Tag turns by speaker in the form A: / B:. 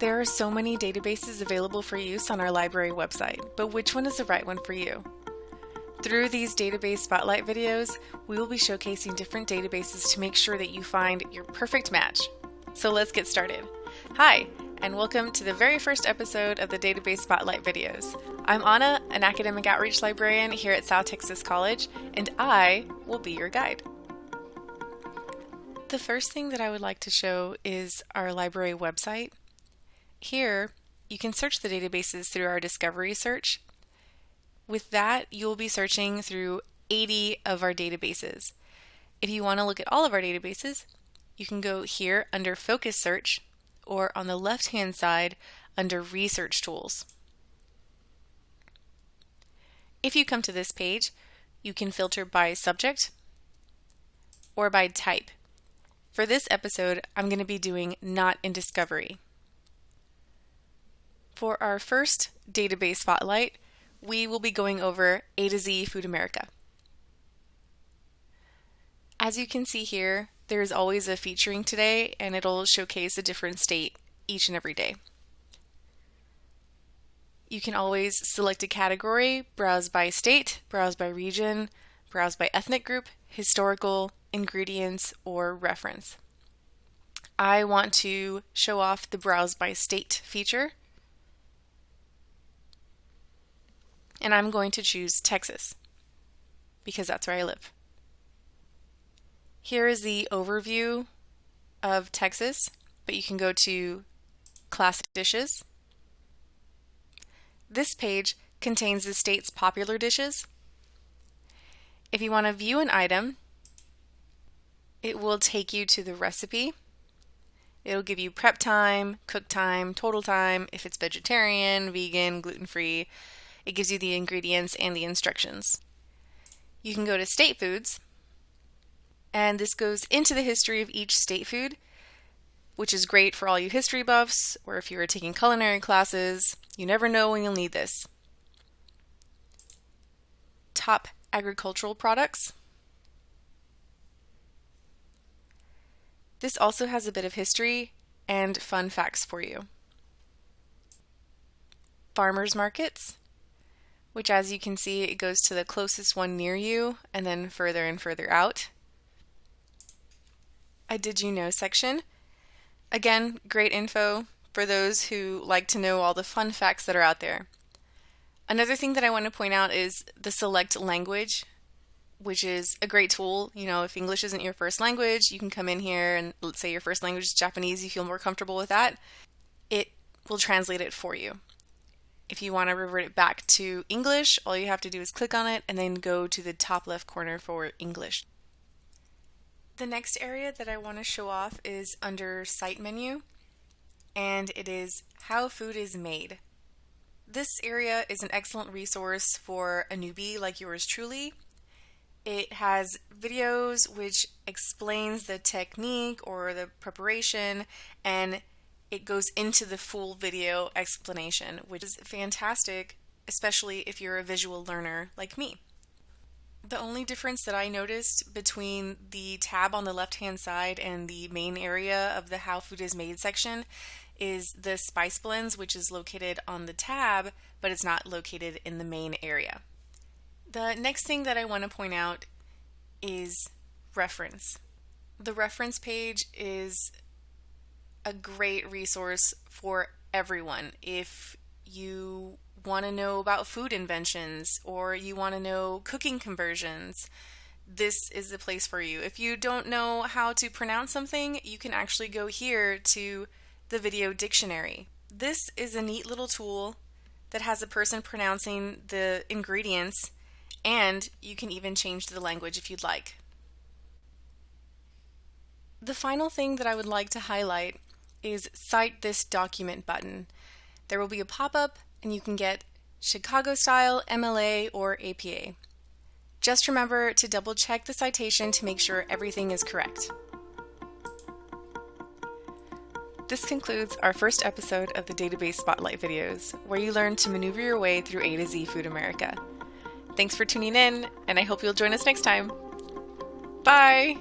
A: There are so many databases available for use on our library website, but which one is the right one for you? Through these database spotlight videos, we will be showcasing different databases to make sure that you find your perfect match. So let's get started. Hi, and welcome to the very first episode of the Database Spotlight videos. I'm Anna, an academic outreach librarian here at South Texas College, and I will be your guide. The first thing that I would like to show is our library website. Here, you can search the databases through our discovery search. With that, you'll be searching through 80 of our databases. If you want to look at all of our databases, you can go here under Focus Search or on the left-hand side under Research Tools. If you come to this page, you can filter by subject or by type. For this episode, I'm going to be doing Not in Discovery. For our first database spotlight, we will be going over A to Z Food America. As you can see here, there is always a featuring today and it'll showcase a different state each and every day. You can always select a category, browse by state, browse by region, browse by ethnic group, historical, ingredients, or reference. I want to show off the browse by state feature and I'm going to choose Texas because that's where I live. Here is the overview of Texas, but you can go to Classic Dishes. This page contains the state's popular dishes. If you want to view an item, it will take you to the recipe. It'll give you prep time, cook time, total time, if it's vegetarian, vegan, gluten-free, it gives you the ingredients and the instructions. You can go to state foods, and this goes into the history of each state food, which is great for all you history buffs, or if you are taking culinary classes, you never know when you'll need this. Top agricultural products. This also has a bit of history and fun facts for you. Farmers markets which as you can see, it goes to the closest one near you and then further and further out. A Did You Know section. Again, great info for those who like to know all the fun facts that are out there. Another thing that I want to point out is the select language, which is a great tool. You know, if English isn't your first language, you can come in here and let's say your first language is Japanese, you feel more comfortable with that. It will translate it for you. If you want to revert it back to English, all you have to do is click on it and then go to the top left corner for English. The next area that I want to show off is under Site Menu, and it is How Food is Made. This area is an excellent resource for a newbie like yours truly. It has videos which explains the technique or the preparation and it goes into the full video explanation, which is fantastic, especially if you're a visual learner like me. The only difference that I noticed between the tab on the left hand side and the main area of the How Food is Made section is the spice blends, which is located on the tab, but it's not located in the main area. The next thing that I want to point out is reference. The reference page is a great resource for everyone. If you want to know about food inventions or you want to know cooking conversions, this is the place for you. If you don't know how to pronounce something, you can actually go here to the video dictionary. This is a neat little tool that has a person pronouncing the ingredients and you can even change the language if you'd like. The final thing that I would like to highlight is Cite This Document button. There will be a pop-up and you can get Chicago style, MLA, or APA. Just remember to double check the citation to make sure everything is correct. This concludes our first episode of the Database Spotlight videos, where you learn to maneuver your way through A to Z Food America. Thanks for tuning in, and I hope you'll join us next time. Bye!